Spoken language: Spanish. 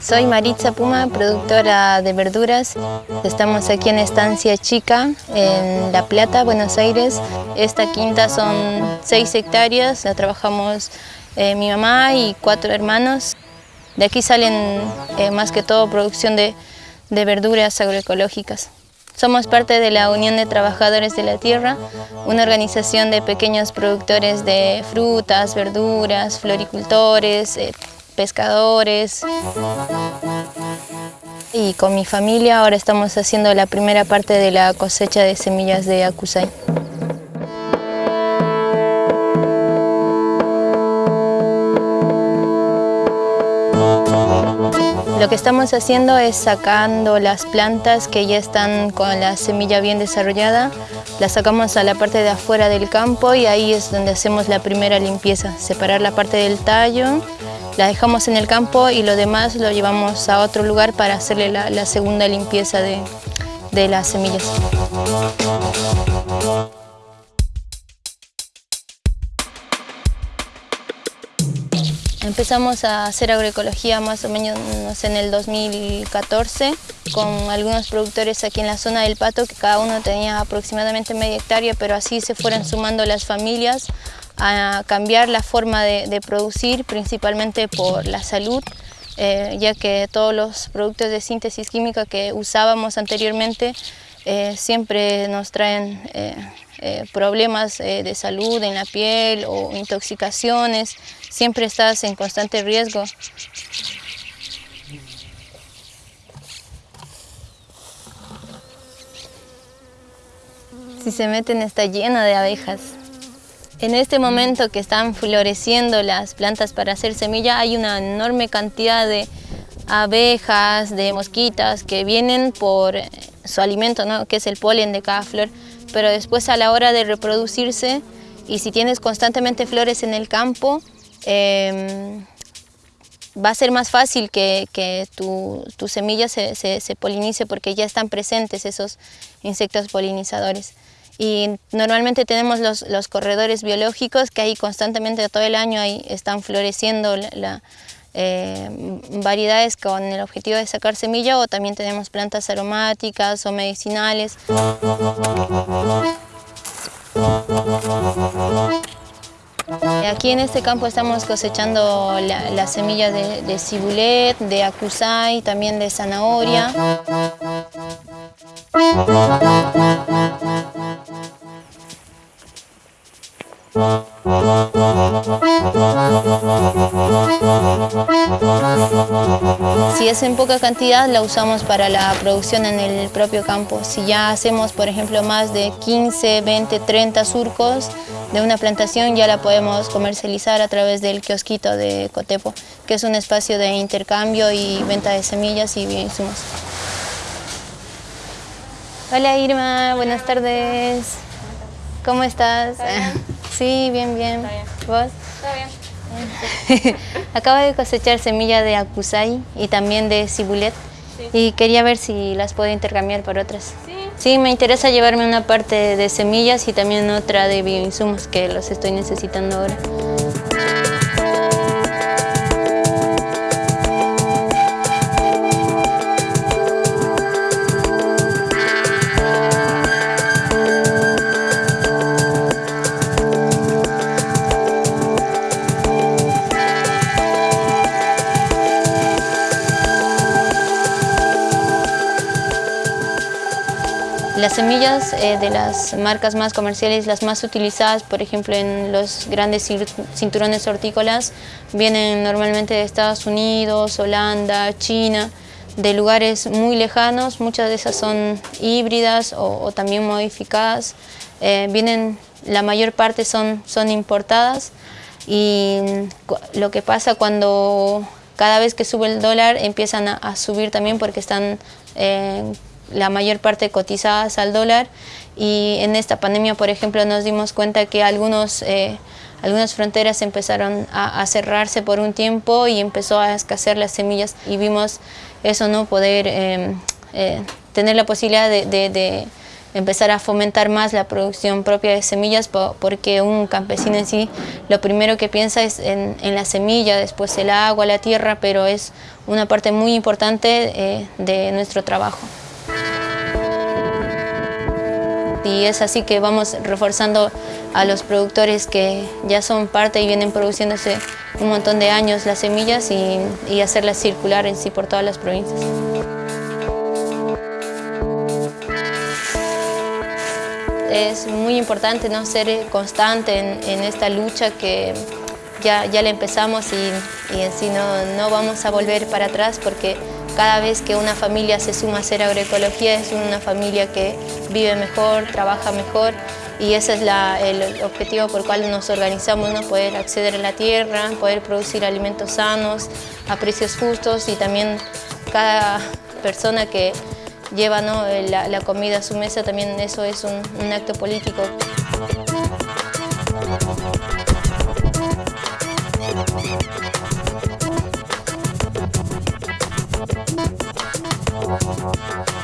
Soy Maritza Puma, productora de verduras. Estamos aquí en Estancia Chica, en La Plata, Buenos Aires. Esta quinta son seis hectáreas, la trabajamos eh, mi mamá y cuatro hermanos. De aquí salen eh, más que todo producción de, de verduras agroecológicas. Somos parte de la Unión de Trabajadores de la Tierra, una organización de pequeños productores de frutas, verduras, floricultores, eh, pescadores. Y con mi familia ahora estamos haciendo la primera parte de la cosecha de semillas de acusai. Lo que estamos haciendo es sacando las plantas que ya están con la semilla bien desarrollada, las sacamos a la parte de afuera del campo y ahí es donde hacemos la primera limpieza, separar la parte del tallo la dejamos en el campo y lo demás lo llevamos a otro lugar para hacerle la, segunda limpieza de, de las semillas. Empezamos a hacer agroecología más o menos en el 2014 con algunos productores aquí en la zona del Pato que cada uno tenía aproximadamente media hectárea pero así se fueron sumando las familias a cambiar la forma de, producir, principalmente por la salud, eh, ya que todos los productos de síntesis química que usábamos anteriormente eh, siempre nos traen eh, problemas de salud en la piel o intoxicaciones, siempre estás en constante riesgo. Si se meten está llena de abejas. En este momento que están floreciendo las plantas para hacer semilla hay una enorme cantidad de abejas, de mosquitas que vienen por su alimento, ¿no? que es el polen de cada flor, pero después a la hora de reproducirse y si tienes constantemente flores en el campo, em, va a ser más fácil que, tu, semilla se, se polinice porque ya están presentes esos insectos polinizadores y normalmente tenemos los, corredores biológicos que ahí constantemente todo el año ahí están floreciendo la, eh, variedades con el objetivo de sacar semilla o también tenemos plantas aromáticas o medicinales. Aquí en este campo estamos cosechando las semillas de, de cibulet, de acusai, también de zanahoria. Si es en poca cantidad, la usamos para la producción en el propio campo. Si ya hacemos, por ejemplo, más de 15, 20, 30 surcos de una plantación, ya la podemos comercializar a través del kiosquito de Cotepo, que es un espacio de intercambio y venta de semillas y insumos. Hola Irma, buenas tardes. ¿Cómo estás? Sí, bien, bien. ¿Vos? Todo bien. Acabo de cosechar semilla de acusai y también de cibulet y quería ver si las puedo intercambiar por otras. Sí. Sí, me interesa llevarme una parte de semillas y también otra de bioinsumos que los estoy necesitando ahora. Las semillas eh, de las marcas más comerciales, las más utilizadas, por ejemplo, en los grandes cinturones hortícolas, vienen normalmente de Estados Unidos, Holanda, China, de lugares muy lejanos, muchas de esas son híbridas o, también modificadas, eh, vienen, la mayor parte son, son importadas y lo que pasa cuando cada vez que sube el dólar empiezan a, subir también porque están eh, la mayor parte cotizadas al dólar. Y en esta pandemia, por ejemplo, nos dimos cuenta que algunos, eh, algunas fronteras empezaron a, cerrarse por un tiempo y empezó a escasear las semillas. Y vimos eso, no poder em, eh, tener la posibilidad de, empezar a fomentar más la producción propia de semillas porque un campesino en sí lo primero que piensa es en, la semilla, después el agua, la tierra, pero es una parte muy importante eh, de nuestro trabajo. Y es así que vamos reforzando a los productores que ya son parte y vienen produciéndose un montón de años las semillas y, hacerlas circular en sí por todas las provincias. es muy importante ¿no? ser constante en, esta lucha que ya, ya la empezamos y, y en sí no, no, vamos a volver para atrás porque cada vez que una familia se suma a hacer agroecología es una familia que vive mejor, trabaja mejor y ese es el objetivo por el cual nos organizamos, ¿no? poder acceder a la tierra, poder producir alimentos sanos a precios justos y también cada persona que lleva la, comida a su mesa, también eso es un acto político. Thank you.